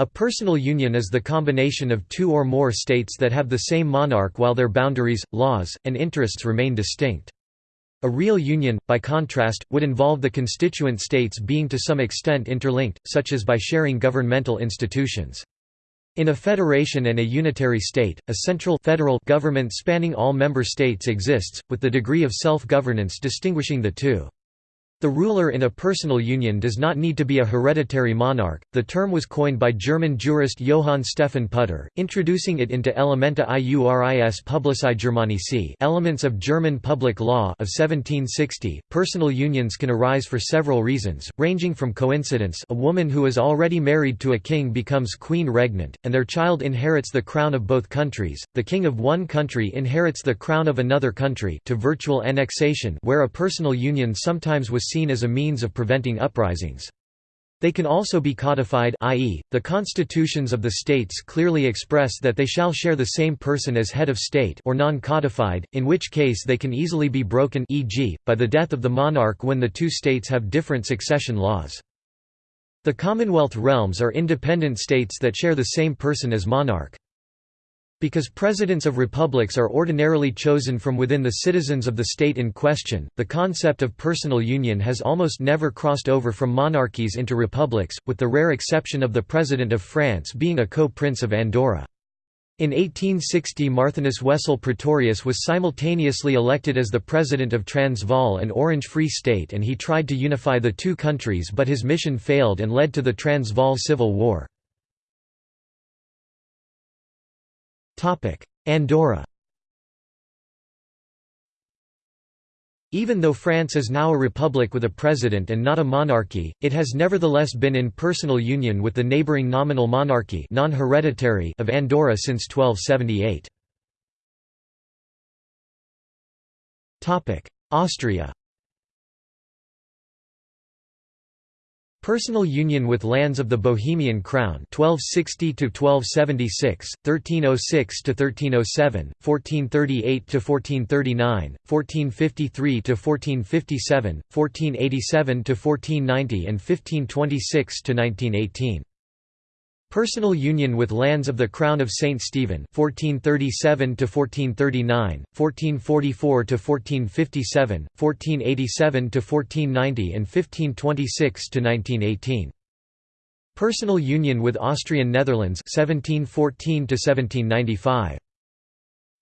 A personal union is the combination of two or more states that have the same monarch while their boundaries, laws, and interests remain distinct. A real union, by contrast, would involve the constituent states being to some extent interlinked, such as by sharing governmental institutions. In a federation and a unitary state, a central federal government spanning all member states exists, with the degree of self-governance distinguishing the two. The ruler in a personal union does not need to be a hereditary monarch. The term was coined by German jurist Johann Stephan Putter, introducing it into Elementa iuris publici Germanici, Elements of German Public Law of 1760. Personal unions can arise for several reasons, ranging from coincidence, a woman who is already married to a king becomes queen regnant, and their child inherits the crown of both countries. The king of one country inherits the crown of another country, to virtual annexation, where a personal union sometimes was seen as a means of preventing uprisings. They can also be codified i.e., the constitutions of the states clearly express that they shall share the same person as head of state or non-codified, in which case they can easily be broken e.g., by the death of the monarch when the two states have different succession laws. The Commonwealth realms are independent states that share the same person as monarch. Because presidents of republics are ordinarily chosen from within the citizens of the state in question, the concept of personal union has almost never crossed over from monarchies into republics, with the rare exception of the President of France being a co-prince of Andorra. In 1860 Marthinus Wessel Pretorius was simultaneously elected as the president of Transvaal and Orange Free State and he tried to unify the two countries but his mission failed and led to the Transvaal Civil War. Andorra. Even though France is now a republic with a president and not a monarchy, it has nevertheless been in personal union with the neighbouring nominal monarchy non-hereditary of Andorra since 1278. Austria Personal union with lands of the Bohemian Crown 1260 to 1276, 1306 to 1307, 1438 to 1439, 1453 to 1457, 1487 to 1490 and 1526 to 1918. Personal union with lands of the Crown of St. Stephen 1437 to 1439, 1444 to 1457, 1487 to 1490 and 1526 to 1918. Personal union with Austrian Netherlands 1714 to 1795.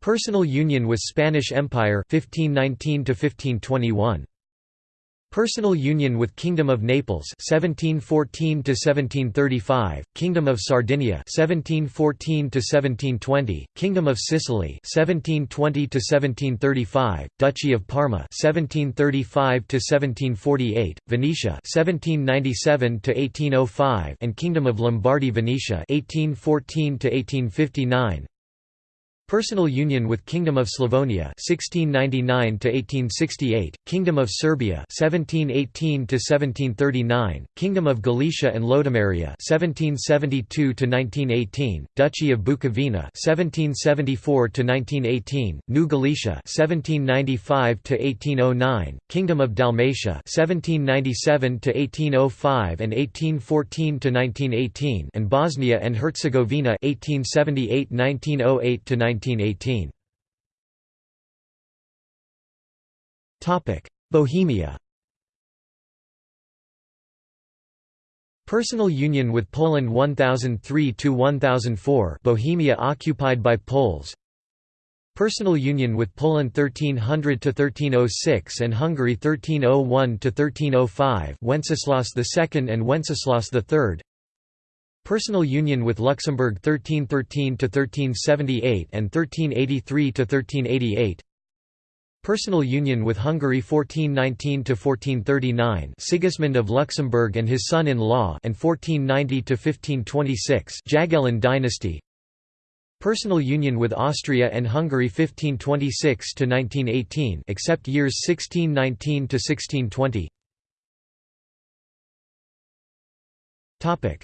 Personal union with Spanish Empire 1519 to 1521. Personal union with Kingdom of Naples 1714 to 1735 Kingdom of Sardinia 1714 to 1720 Kingdom of Sicily 1720 to 1735 Duchy of Parma 1735 to 1748 Venetia 1797 to 1805 and Kingdom of Lombardy Venetia 1814 to 1859 Personal union with Kingdom of Slavonia 1699 to 1868, Kingdom of Serbia 1718 to 1739, Kingdom of Galicia and Lodomeria 1772 to 1918, Duchy of Bukovina 1774 to 1918, New Galicia 1795 to 1809, Kingdom of Dalmatia 1797 to 1805 and 1814 to 1918, and Bosnia and Herzegovina 1878-1908 to 19 1918. Bohemia. Personal union with Poland 1003–1004 Bohemia occupied by Poles. Personal union with Poland 1300–1306 and Hungary 1301–1305 Wenceslaus II and Wenceslaus III Personal union with Luxembourg 1313–1378 and 1383–1388 Personal union with Hungary 1419–1439 Sigismund of Luxembourg and his son-in-law and 1490–1526 Jagiellon dynasty. Personal union with Austria and Hungary 1526–1918 except years 1619–1620 Topic: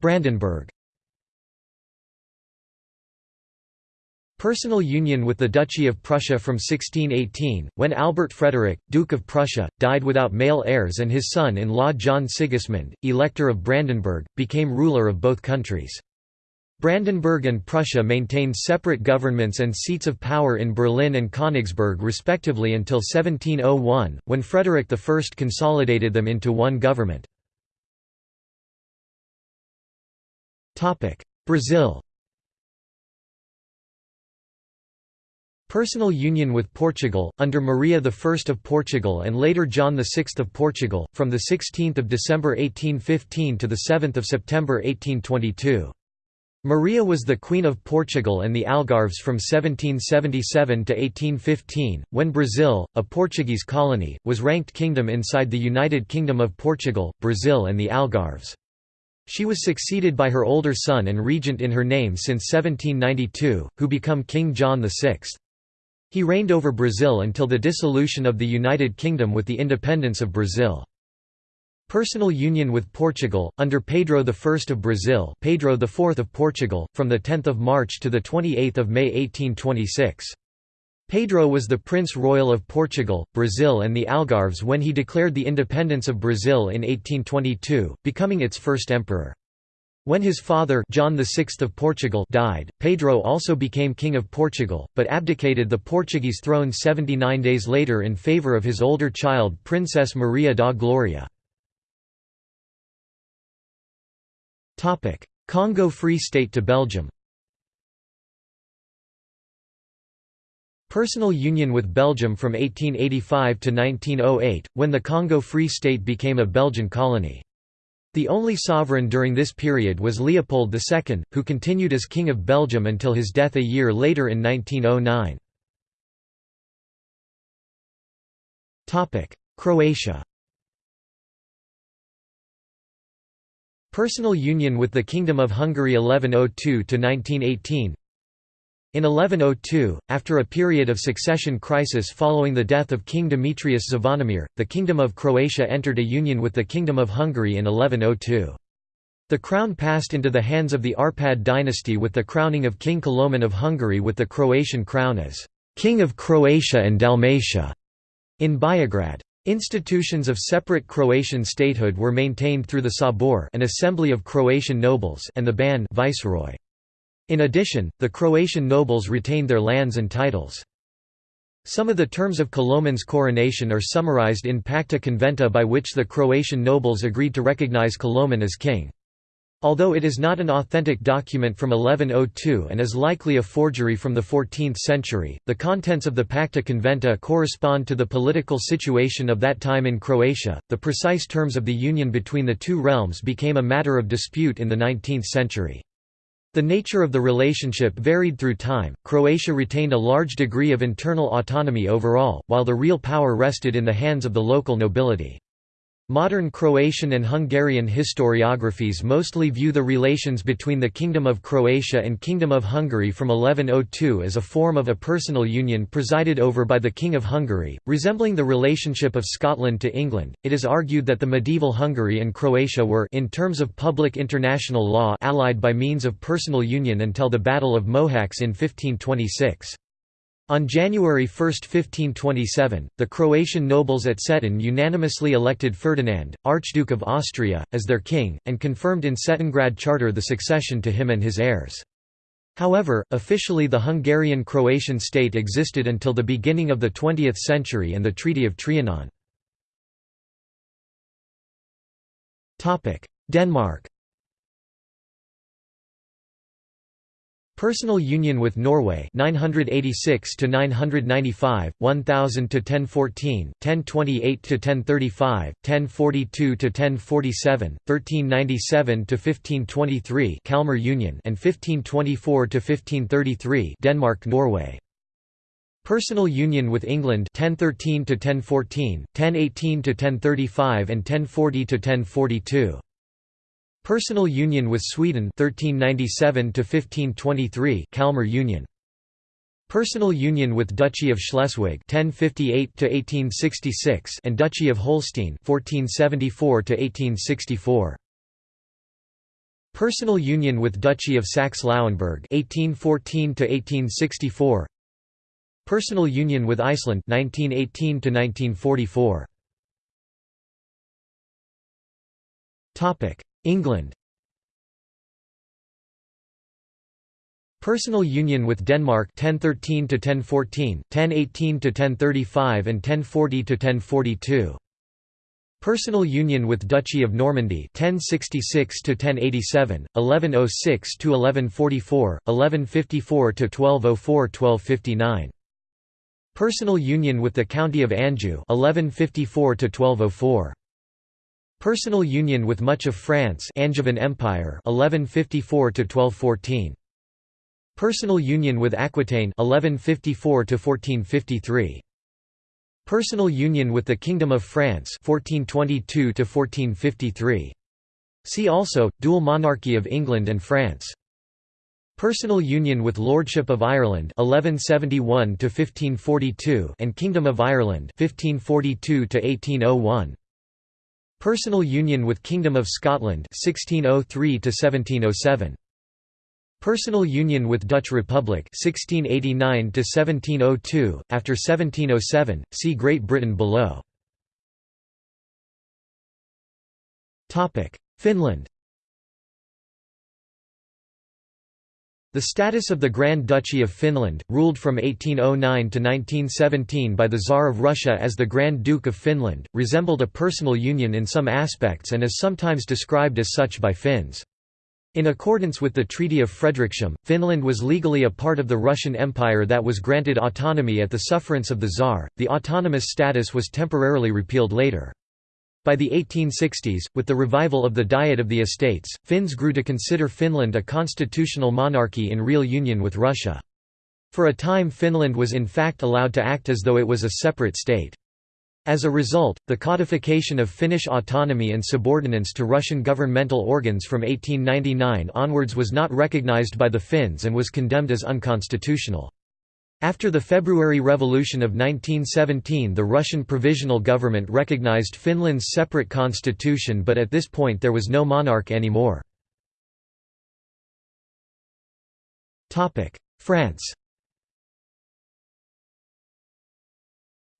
Brandenburg Personal union with the Duchy of Prussia from 1618, when Albert Frederick, Duke of Prussia, died without male heirs and his son-in-law John Sigismund, Elector of Brandenburg, became ruler of both countries. Brandenburg and Prussia maintained separate governments and seats of power in Berlin and Königsberg respectively until 1701, when Frederick I consolidated them into one government. Brazil Personal union with Portugal, under Maria I of Portugal and later John VI of Portugal, from 16 December 1815 to 7 September 1822. Maria was the Queen of Portugal and the Algarves from 1777 to 1815, when Brazil, a Portuguese colony, was ranked kingdom inside the United Kingdom of Portugal, Brazil and the Algarves. She was succeeded by her older son and regent in her name since 1792, who became King John VI. He reigned over Brazil until the dissolution of the United Kingdom with the independence of Brazil. Personal union with Portugal, under Pedro I of Brazil Pedro IV of Portugal, from the 10 March to the 28 May 1826. Pedro was the Prince Royal of Portugal, Brazil and the Algarves when he declared the independence of Brazil in 1822, becoming its first emperor. When his father John VI of Portugal died, Pedro also became King of Portugal, but abdicated the Portuguese throne 79 days later in favour of his older child Princess Maria da Glória. Congo Free State to Belgium Personal union with Belgium from 1885 to 1908, when the Congo Free State became a Belgian colony. The only sovereign during this period was Leopold II, who continued as King of Belgium until his death a year later in 1909. Croatia Personal union with the Kingdom of Hungary 1102–1918 in 1102, after a period of succession crisis following the death of King Demetrius Zvonimir, the Kingdom of Croatia entered a union with the Kingdom of Hungary in 1102. The crown passed into the hands of the Arpad dynasty with the crowning of King Koloman of Hungary with the Croatian crown as «King of Croatia and Dalmatia» in Biograd. Institutions of separate Croatian statehood were maintained through the Sabor an assembly of Croatian nobles and the Ban viceroy. In addition, the Croatian nobles retained their lands and titles. Some of the terms of Koloman's coronation are summarized in Pacta Conventa by which the Croatian nobles agreed to recognize Koloman as king. Although it is not an authentic document from 1102 and is likely a forgery from the 14th century, the contents of the Pacta Conventa correspond to the political situation of that time in Croatia. The precise terms of the union between the two realms became a matter of dispute in the 19th century. The nature of the relationship varied through time. Croatia retained a large degree of internal autonomy overall, while the real power rested in the hands of the local nobility. Modern Croatian and Hungarian historiographies mostly view the relations between the Kingdom of Croatia and Kingdom of Hungary from 1102 as a form of a personal union presided over by the King of Hungary, resembling the relationship of Scotland to England. It is argued that the medieval Hungary and Croatia were in terms of public international law allied by means of personal union until the Battle of Mohacs in 1526. On January 1, 1527, the Croatian nobles at Cetin unanimously elected Ferdinand, Archduke of Austria, as their king, and confirmed in Cetingrad Charter the succession to him and his heirs. However, officially the Hungarian-Croatian state existed until the beginning of the 20th century and the Treaty of Trianon. Denmark Personal union with Norway 986 to 995 1000 to 1014 1028 to 1035 1042 to 1047 1397 to 1523 Kalmar Union and 1524 to 1533 Denmark Norway. Personal union with England 1013 to 1014 1018 to 1035 and 1040 to 1042 Personal union with Sweden 1397 to 1523 Kalmar Union. Personal union with Duchy of Schleswig 1058 to 1866 and Duchy of Holstein 1474 to 1864 Personal union with Duchy of Saxe-Lauenburg 1814 to 1864 Personal union with Iceland 1918 to 1944 Topic England Personal union with Denmark 1013 to 1014 1018 to 1035 and 1040 to 1042 Personal union with Duchy of Normandy 1066 to 1087, 1106 to 1144, 1154 to 1204-1259. Personal union with the County of Anjou 1154 to 1204. Personal union with much of France Angevin Empire 1154 to 1214. Personal union with Aquitaine 1154 to 1453. Personal union with the Kingdom of France 1422 to 1453. See also, Dual monarchy of England and France. Personal union with Lordship of Ireland 1171 to 1542 and Kingdom of Ireland 1542 to 1801. Personal union with Kingdom of Scotland 1603 to 1707. Personal union with Dutch Republic 1689 to 1702 after 1707 see Great Britain below Topic Finland The status of the Grand Duchy of Finland, ruled from 1809 to 1917 by the Tsar of Russia as the Grand Duke of Finland, resembled a personal union in some aspects and is sometimes described as such by Finns. In accordance with the Treaty of Frederikshamn, Finland was legally a part of the Russian Empire that was granted autonomy at the sufferance of the Tsar. The autonomous status was temporarily repealed later. By the 1860s, with the revival of the Diet of the Estates, Finns grew to consider Finland a constitutional monarchy in real union with Russia. For a time Finland was in fact allowed to act as though it was a separate state. As a result, the codification of Finnish autonomy and subordinance to Russian governmental organs from 1899 onwards was not recognized by the Finns and was condemned as unconstitutional. After the February Revolution of 1917 the Russian Provisional Government recognized Finland's separate constitution but at this point there was no monarch anymore. France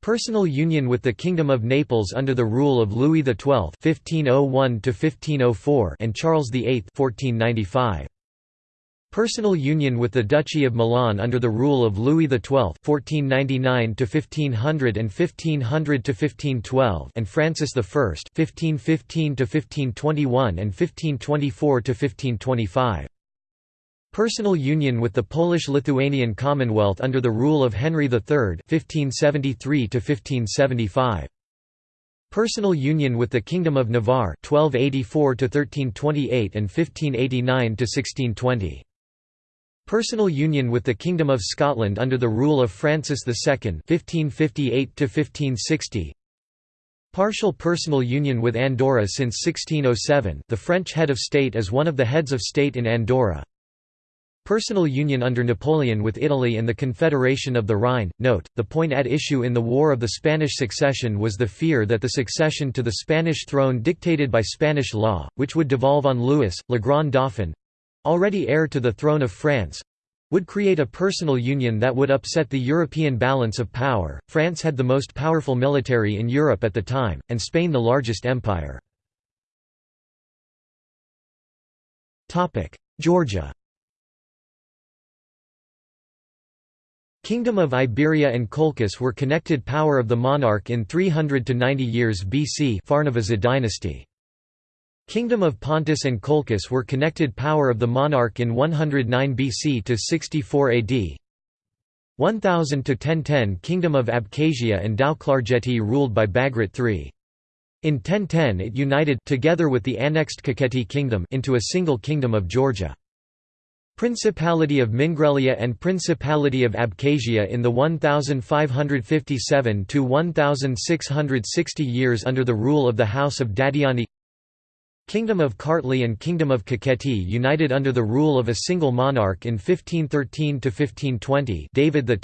Personal union with the Kingdom of Naples under the rule of Louis XII (1501–1504) and Charles VIII (1495). Personal union with the Duchy of Milan under the rule of Louis XII (1499–1500 and 1500–1512) and Francis I (1515–1521 and 1524–1525). Personal union with the Polish-Lithuanian Commonwealth under the rule of Henry III (1573–1575). Personal union with the Kingdom of Navarre (1284–1328 and 1589–1620). Personal union with the Kingdom of Scotland under the rule of Francis II (1558–1560). Partial personal union with Andorra since 1607. The French head of state is one of the heads of state in Andorra. Personal union under Napoleon with Italy and the Confederation of the Rhine. Note, the point at issue in the War of the Spanish Succession was the fear that the succession to the Spanish throne dictated by Spanish law, which would devolve on Louis, le Grand Dauphin already heir to the throne of France would create a personal union that would upset the European balance of power. France had the most powerful military in Europe at the time, and Spain the largest empire. Georgia Kingdom of Iberia and Colchis were connected power of the monarch in 300 to 90 years BC Pharnavazid dynasty. Kingdom of Pontus and Colchis were connected power of the monarch in 109 BC to 64 AD. 1000 to 1010 Kingdom of Abkhazia and Tao-Klarjeti ruled by Bagrat III. In 1010 it united together with the annexed Kakheti kingdom into a single kingdom of Georgia. Principality of Mingrelia and Principality of Abkhazia in the 1557 to 1660 years under the rule of the House of Dadiani Kingdom of Kartli and Kingdom of Kakheti united under the rule of a single monarch in 1513–1520 David X,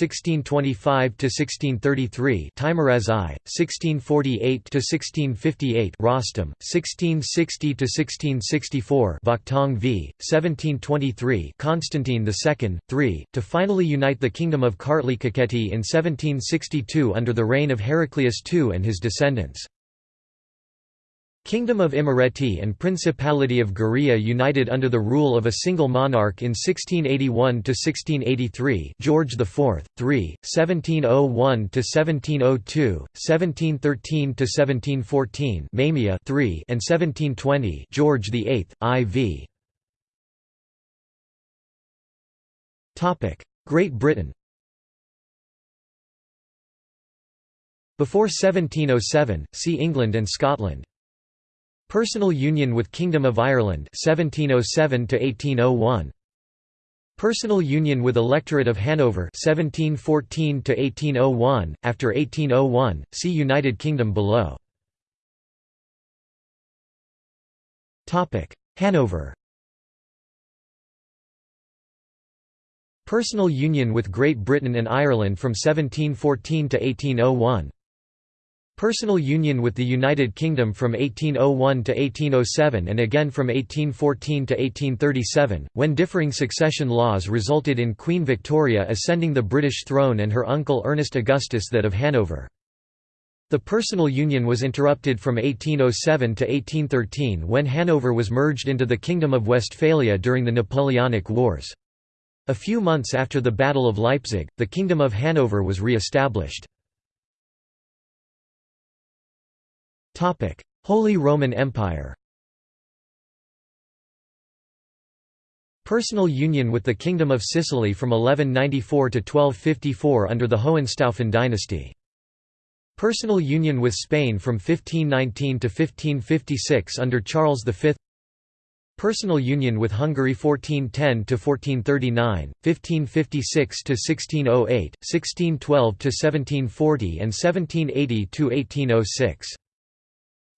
1625–1633 Teimuraz I, 1648–1658 Rostam, 1660–1664 Vakhtang V, 1723 Constantine II, 3, to finally unite the Kingdom of Kartli Kakheti in 1762 under the reign of Heraclius II and his descendants. Kingdom of Imereti and Principality of Guria united under the rule of a single monarch in 1681–1683 George IV, 3, 1701–1702, 1713–1714 Mamiya 3 and 1720 George VIII, IV. Great Britain Before 1707, see England and Scotland Personal union with Kingdom of Ireland 1707 to 1801 Personal union with Electorate of Hanover 1714 to 1801 after 1801 see United Kingdom below. Topic Hanover. Personal union with Great Britain and Ireland from 1714 to 1801 Personal union with the United Kingdom from 1801 to 1807 and again from 1814 to 1837, when differing succession laws resulted in Queen Victoria ascending the British throne and her uncle Ernest Augustus that of Hanover. The personal union was interrupted from 1807 to 1813 when Hanover was merged into the Kingdom of Westphalia during the Napoleonic Wars. A few months after the Battle of Leipzig, the Kingdom of Hanover was re-established. Holy Roman Empire Personal union with the Kingdom of Sicily from 1194 to 1254 under the Hohenstaufen dynasty. Personal union with Spain from 1519 to 1556 under Charles V Personal union with Hungary 1410 to 1439, 1556 to 1608, 1612 to 1740 and 1780 to 1806.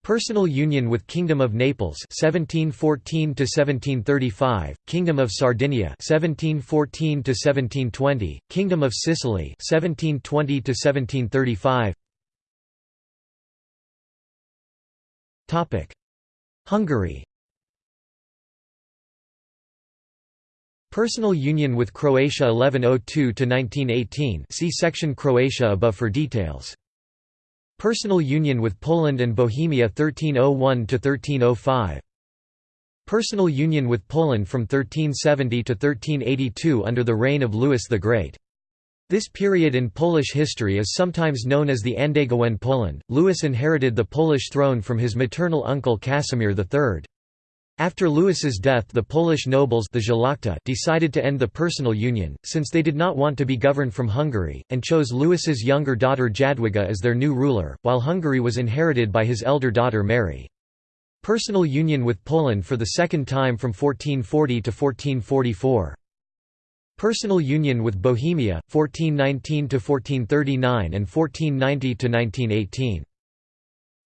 Personal union with Kingdom of Naples 1714 to 1735, Kingdom of Sardinia 1714 to 1720, Kingdom of Sicily 1720 to 1735. Topic: Hungary. Personal union with Croatia 1102 to 1918. See section Croatia above for details. Personal union with Poland and Bohemia 1301–1305. Personal union with Poland from 1370 to 1382 under the reign of Louis the Great. This period in Polish history is sometimes known as the Andegawen Poland. Louis inherited the Polish throne from his maternal uncle Casimir III. After Louis's death the Polish nobles the decided to end the personal union, since they did not want to be governed from Hungary, and chose Louis's younger daughter Jadwiga as their new ruler, while Hungary was inherited by his elder daughter Mary. Personal union with Poland for the second time from 1440 to 1444. Personal union with Bohemia, 1419–1439 and 1490–1918.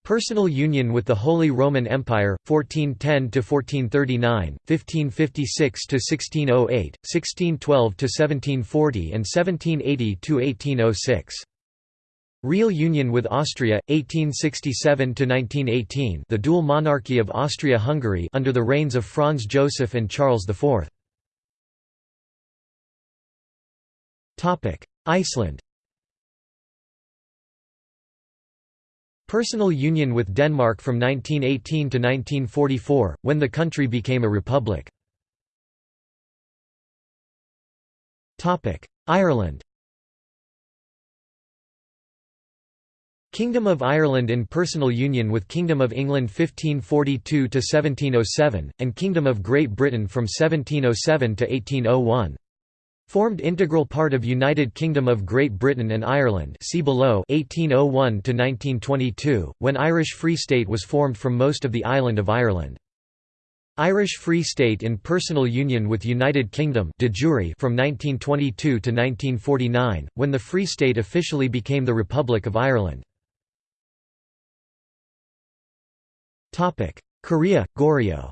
Personal union with the Holy Roman Empire 1410 to 1439 1556 to 1608 1612 to 1740 and 1780 to 1806 Real union with Austria 1867 to 1918 the dual monarchy of Austria-Hungary under the reigns of Franz Joseph and Charles IV Topic Iceland Personal union with Denmark from 1918 to 1944, when the country became a republic. Ireland Kingdom of Ireland in personal union with Kingdom of England 1542 to 1707 and Kingdom of Great Britain from 1707 to 1801. Formed integral part of United Kingdom of Great Britain and Ireland see below 1801 to 1922 when Irish Free State was formed from most of the island of Ireland. Irish Free State in personal union with United Kingdom de jure from 1922 to 1949 when the Free State officially became the Republic of Ireland. Topic. Korea, Goryeo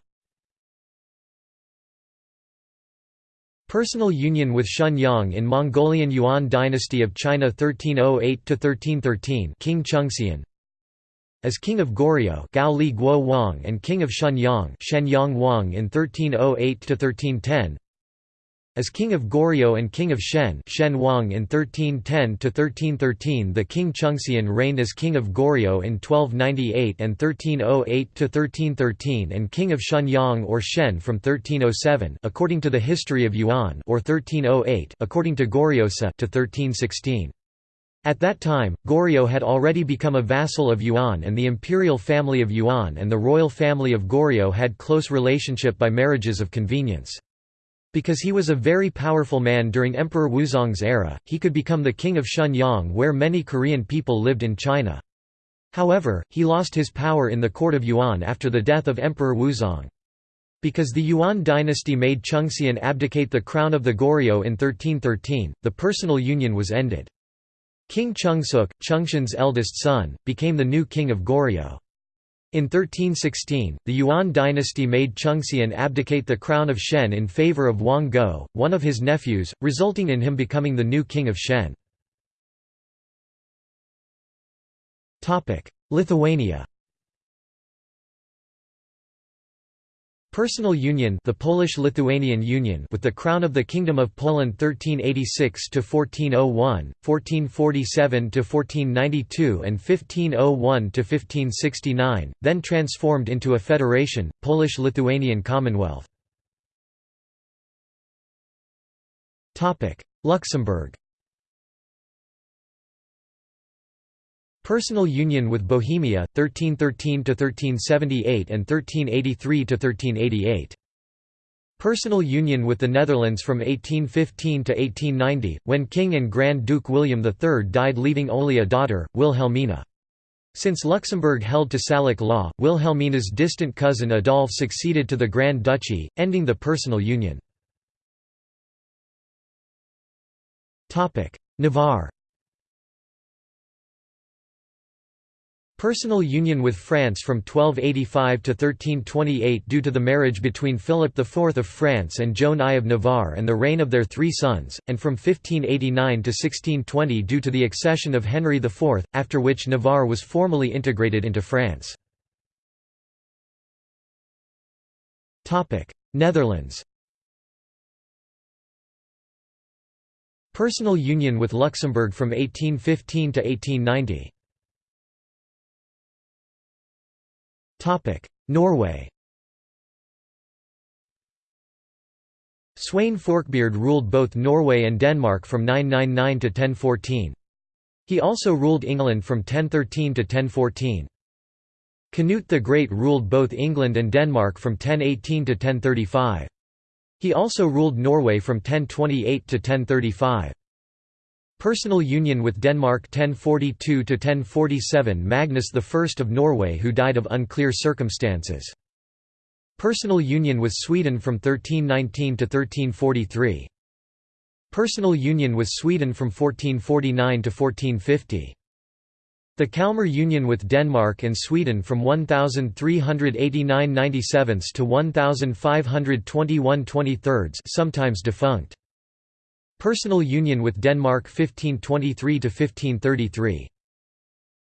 Personal union with Shenyang in Mongolian Yuan dynasty of China 1308–1313 King Chungseon As king of Goryeo Gao Li Guo Wang and king of Shenyang Shenyang Wang in 1308–1310 as king of Goryeo and king of Shen Shen Wang in 1310 to 1313, the king Chungseon reigned as king of Goryeo in 1298 and 1308 to 1313, and king of Shenyang or Shen from 1307 according to the history of Yuan or 1308 according to Goryeosa to 1316. At that time, Goryeo had already become a vassal of Yuan and the imperial family of Yuan and the royal family of Goryeo had close relationship by marriages of convenience. Because he was a very powerful man during Emperor Wuzong's era, he could become the king of Shenyang where many Korean people lived in China. However, he lost his power in the court of Yuan after the death of Emperor Wuzong. Because the Yuan dynasty made Chungseon abdicate the crown of the Goryeo in 1313, the personal union was ended. King Chungsuk, Chungseon's eldest son, became the new king of Goryeo. In 1316, the Yuan dynasty made Chungseon abdicate the crown of Shen in favor of Wang Go, one of his nephews, resulting in him becoming the new king of Shen. Lithuania Personal union the Polish-Lithuanian Union with the Crown of the Kingdom of Poland 1386–1401, 1447–1492 and 1501–1569, then transformed into a federation, Polish-Lithuanian Commonwealth. Luxembourg Personal union with Bohemia, 1313–1378 and 1383–1388. Personal union with the Netherlands from 1815 to 1890, when King and Grand Duke William III died leaving only a daughter, Wilhelmina. Since Luxembourg held to Salic law, Wilhelmina's distant cousin Adolphe succeeded to the Grand Duchy, ending the personal union. Navarre Personal union with France from 1285 to 1328 due to the marriage between Philip IV of France and Joan I of Navarre and the reign of their three sons, and from 1589 to 1620 due to the accession of Henry IV, after which Navarre was formally integrated into France. Netherlands Personal union with Luxembourg from 1815 to 1890 Norway Sweyn Forkbeard ruled both Norway and Denmark from 999 to 1014. He also ruled England from 1013 to 1014. Canute the Great ruled both England and Denmark from 1018 to 1035. He also ruled Norway from 1028 to 1035. Personal union with Denmark 1042–1047 Magnus I of Norway who died of unclear circumstances. Personal union with Sweden from 1319 to 1343. Personal union with Sweden from 1449 to 1450. The Kalmar Union with Denmark and Sweden from 1389 97 to 1521 23 sometimes defunct. Personal union with Denmark 1523–1533.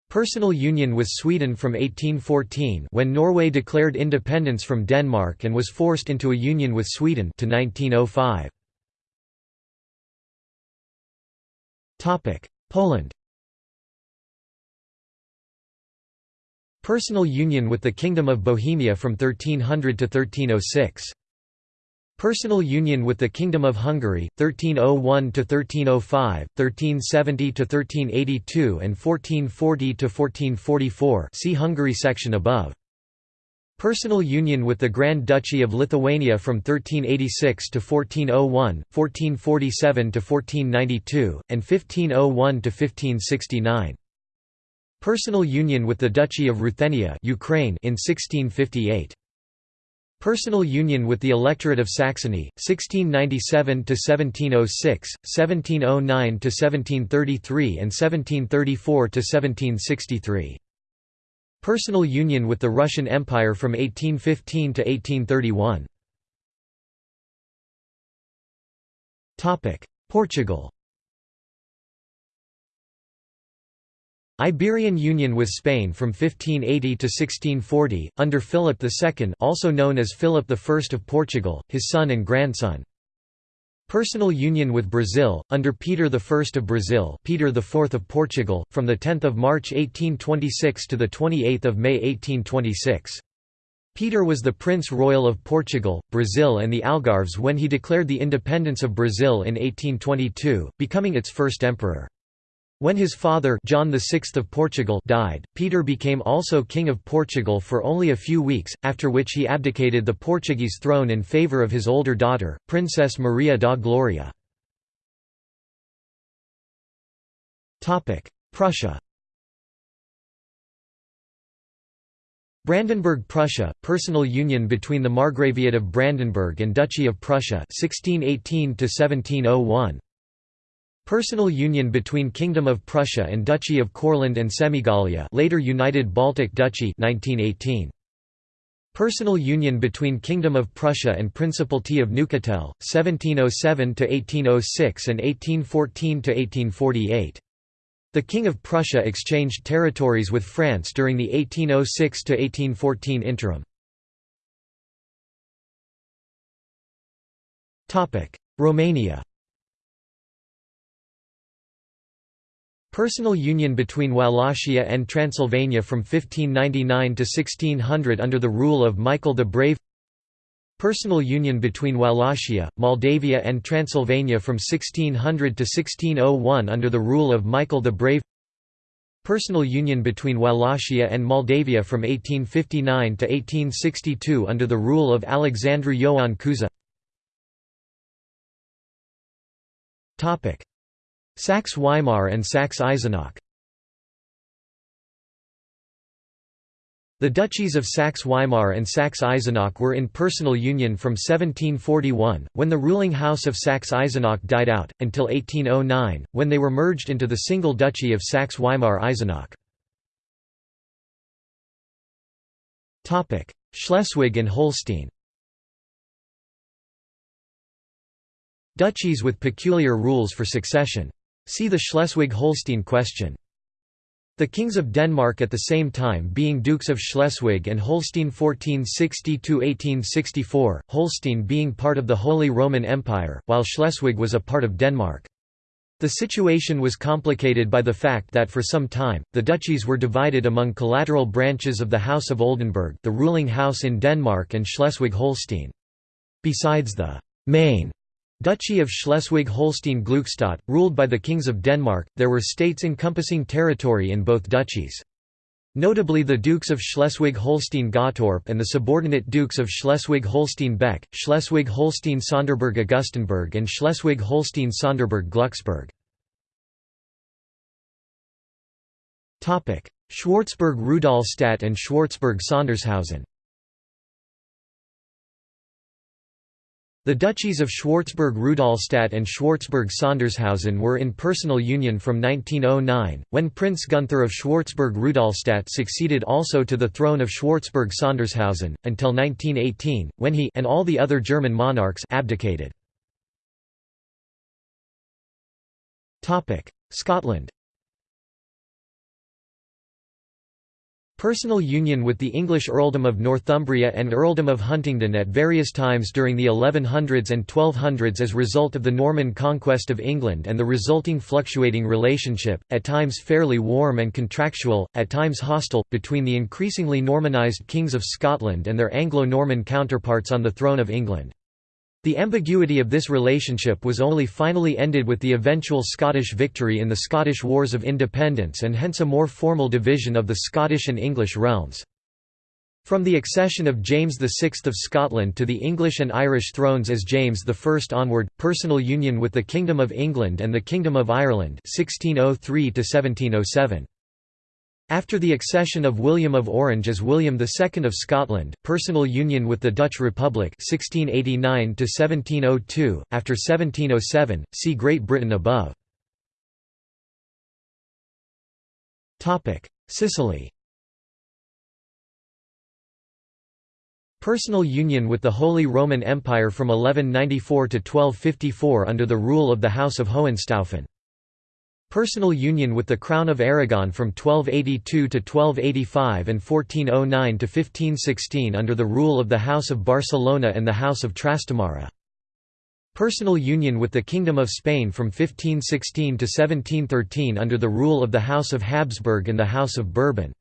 Personal union with Sweden from 1814 when Norway declared independence from Denmark and was forced into a union with Sweden to 1905. Poland Personal union with the Kingdom of Bohemia from 1300 to 1306. Personal union with the Kingdom of Hungary, 1301–1305, 1370–1382 and 1440–1444 see Hungary section above. Personal union with the Grand Duchy of Lithuania from 1386 to 1401, 1447 to 1492, and 1501 to 1569. Personal union with the Duchy of Ruthenia Ukraine in 1658. Personal union with the Electorate of Saxony, 1697–1706, 1709–1733 and 1734–1763. Personal union with the Russian Empire from 1815 to 1831. Portugal Iberian Union with Spain from 1580 to 1640, under Philip II also known as Philip I of Portugal, his son and grandson. Personal union with Brazil, under Peter I of Brazil Peter IV of Portugal, from 10 March 1826 to 28 May 1826. Peter was the Prince Royal of Portugal, Brazil and the Algarves when he declared the independence of Brazil in 1822, becoming its first emperor. When his father John VI of Portugal died, Peter became also King of Portugal for only a few weeks, after which he abdicated the Portuguese throne in favour of his older daughter, Princess Maria da Glória. Prussia Brandenburg Prussia, personal union between the Margraviate of Brandenburg and Duchy of Prussia 1618 -1701. Personal union between Kingdom of Prussia and Duchy of Courland and Semigallia later United Baltic Duchy 1918. Personal union between Kingdom of Prussia and Principality of Neuchâtel, 1707–1806 and 1814–1848. The King of Prussia exchanged territories with France during the 1806–1814 interim. Romania Personal union between Wallachia and Transylvania from 1599 to 1600 under the rule of Michael the Brave. Personal union between Wallachia, Moldavia and Transylvania from 1600 to 1601 under the rule of Michael the Brave. Personal union between Wallachia and Moldavia from 1859 to 1862 under the rule of Alexandru Ioan Cuza Saxe-Weimar and Saxe-Eisenach The duchies of Saxe-Weimar and Saxe-Eisenach were in personal union from 1741, when the ruling house of Saxe-Eisenach died out, until 1809, when they were merged into the single duchy of Saxe-Weimar-Eisenach. Schleswig and Holstein. Duchies with peculiar rules for succession See the Schleswig-Holstein question. The kings of Denmark at the same time being Dukes of Schleswig and Holstein 1460–1864, Holstein being part of the Holy Roman Empire, while Schleswig was a part of Denmark. The situation was complicated by the fact that for some time, the duchies were divided among collateral branches of the House of Oldenburg the ruling house in Denmark and Schleswig-Holstein. Besides the main Duchy of Schleswig-Holstein-Glückstadt, ruled by the kings of Denmark, there were states encompassing territory in both duchies. Notably the Dukes of Schleswig-Holstein-Gottorp and the subordinate Dukes of Schleswig-Holstein-Beck, Schleswig-Holstein-Sonderburg-Augustenburg and Schleswig-Holstein-Sonderburg-Glucksburg. Schwarzburg-Rudolstadt and Schwarzburg-Sondershausen The duchies of Schwarzburg-Rudolstadt and Schwarzburg-Sondershausen were in personal union from 1909, when Prince Gunther of Schwarzburg-Rudolstadt succeeded also to the throne of Schwarzburg-Sondershausen, until 1918, when he and all the other German monarchs abdicated. Scotland Personal union with the English earldom of Northumbria and earldom of Huntingdon at various times during the 1100s and 1200s as a result of the Norman conquest of England and the resulting fluctuating relationship, at times fairly warm and contractual, at times hostile, between the increasingly Normanised kings of Scotland and their Anglo-Norman counterparts on the throne of England. The ambiguity of this relationship was only finally ended with the eventual Scottish victory in the Scottish Wars of Independence and hence a more formal division of the Scottish and English realms. From the accession of James VI of Scotland to the English and Irish thrones as James I onward, personal union with the Kingdom of England and the Kingdom of Ireland 1603 1707. After the accession of William of Orange as William II of Scotland, personal union with the Dutch Republic 1689 after 1707, see Great Britain above. Sicily Personal union with the Holy Roman Empire from 1194 to 1254 under the rule of the House of Hohenstaufen. Personal union with the Crown of Aragon from 1282 to 1285 and 1409 to 1516 under the rule of the House of Barcelona and the House of Trastamara. Personal union with the Kingdom of Spain from 1516 to 1713 under the rule of the House of Habsburg and the House of Bourbon.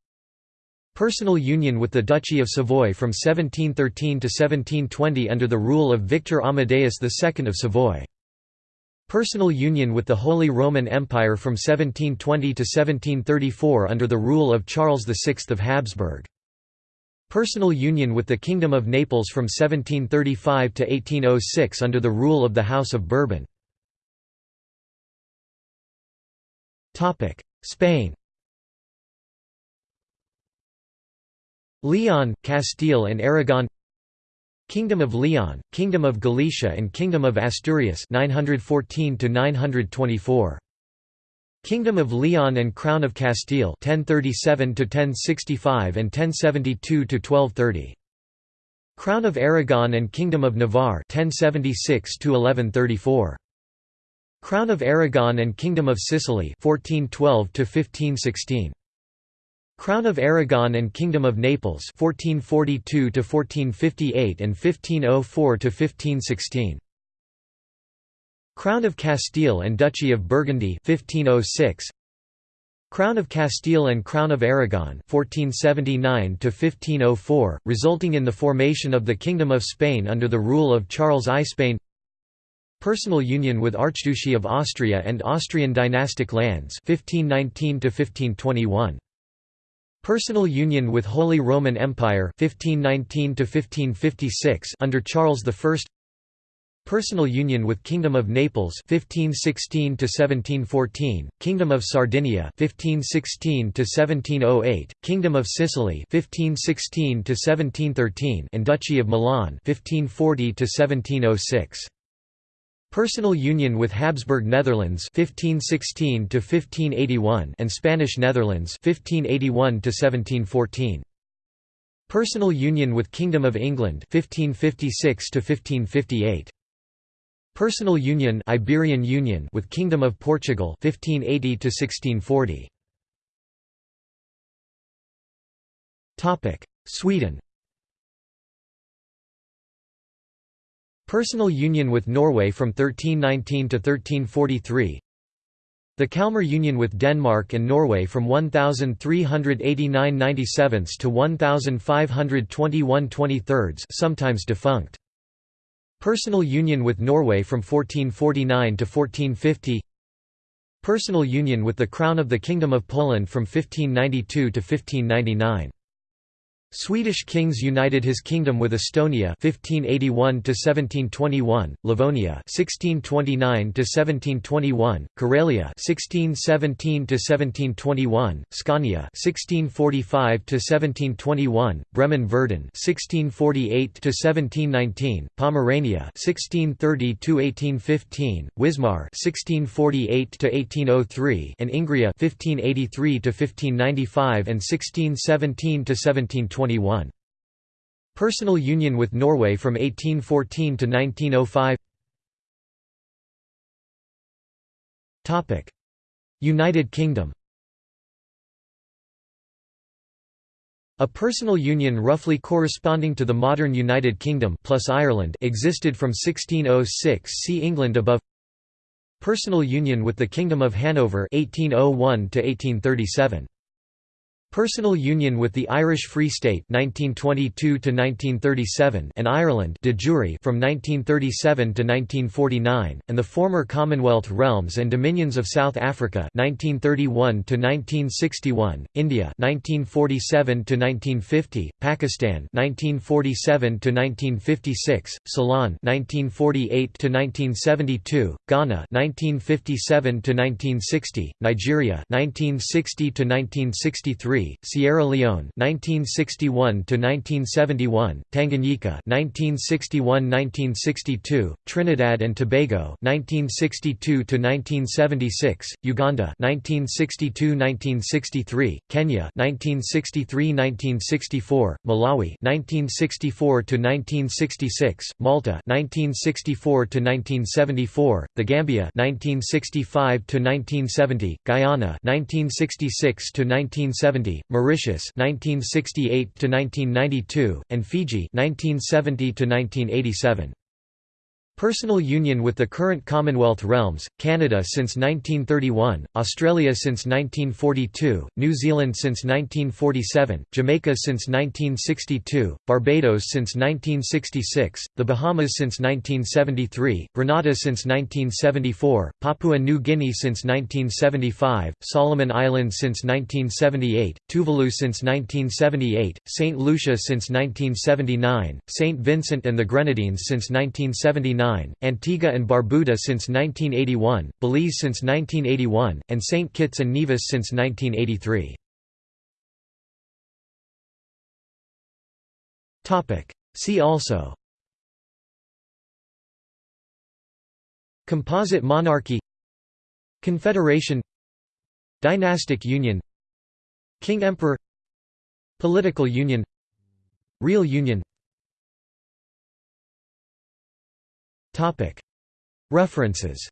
Personal union with the Duchy of Savoy from 1713 to 1720 under the rule of Victor Amadeus II of Savoy. Personal union with the Holy Roman Empire from 1720 to 1734 under the rule of Charles VI of Habsburg. Personal union with the Kingdom of Naples from 1735 to 1806 under the rule of the House of Bourbon. Spain Leon, Castile and Aragon Kingdom of Leon, Kingdom of Galicia and Kingdom of Asturias 914 to 924 Kingdom of Leon and Crown of Castile 1037 to 1065 and 1072 to 1230 Crown of Aragon and Kingdom of Navarre 1076 to 1134 Crown of Aragon and Kingdom of Sicily 1412 to 1516 Crown of Aragon and Kingdom of Naples 1442 to 1458 and 1504 to 1516 Crown of Castile and Duchy of Burgundy 1506 Crown of Castile and Crown of Aragon 1479 to 1504 resulting in the formation of the Kingdom of Spain under the rule of Charles I Spain. Personal union with Archduchy of Austria and Austrian dynastic lands 1519 to 1521 Personal union with Holy Roman Empire 1519 under Charles I Personal union with Kingdom of Naples 1516 1714, Kingdom of Sardinia 1516 1708, Kingdom of Sicily 1516 1713 and Duchy of Milan 1540 1706. Personal union with Habsburg Netherlands 1516 to 1581 and Spanish Netherlands 1581 to 1714. Personal union with Kingdom of England 1556 to 1558. Personal union Iberian Union with Kingdom of Portugal 1580 to 1640. Topic: Sweden Personal union with Norway from 1319 to 1343 The Kalmar Union with Denmark and Norway from 1389 97 to 1521 23 sometimes defunct. Personal union with Norway from 1449 to 1450 Personal union with the Crown of the Kingdom of Poland from 1592 to 1599 Swedish kings united his kingdom with Estonia 1581 to 1721, Livonia 1629 to 1721, Karelia 1617 to 1721, Scania 1645 to 1721, Bremen-Verden 1648 to 1719, Pomerania 1630 to 1815, Wismar 1648 to 1803, and Ingria 1583 to 1595 and 1617 to 1720. Personal union with Norway from 1814 to 1905 United Kingdom. A personal union roughly corresponding to the modern United Kingdom plus Ireland existed from 1606 see England above. Personal union with the Kingdom of Hanover 1801 to 1837 Personal union with the Irish Free State 1922 1937 and Ireland de jure from 1937 to 1949 and the former Commonwealth realms and dominions of South Africa 1931 to 1961 India 1947 to 1950 Pakistan 1947 to 1956 Ceylon 1948 to 1972 Ghana 1957 to 1960 Nigeria 1960 to 1963 1963, Sierra Leone 1961 to 1971, Tanganyika 1961-1962, Trinidad and Tobago 1962 to 1976, Uganda 1962-1963, Kenya 1963-1964, Malawi 1964 to 1966, Malta 1964 to 1974, The Gambia 1965 to 1970, Guyana 1966 to 1970, Mauritius 1968 to 1992, and Fiji 1970 to 1987. Personal union with the current Commonwealth realms, Canada since 1931, Australia since 1942, New Zealand since 1947, Jamaica since 1962, Barbados since 1966, the Bahamas since 1973, Grenada since 1974, Papua New Guinea since 1975, Solomon Islands since 1978, Tuvalu since 1978, St. Lucia since 1979, St. Vincent and the Grenadines since 1979, Antigua and Barbuda since 1981, Belize since 1981, and St. Kitts and Nevis since 1983. See also. Composite monarchy. Confederation. Dynastic union. King-emperor Political union. Real union References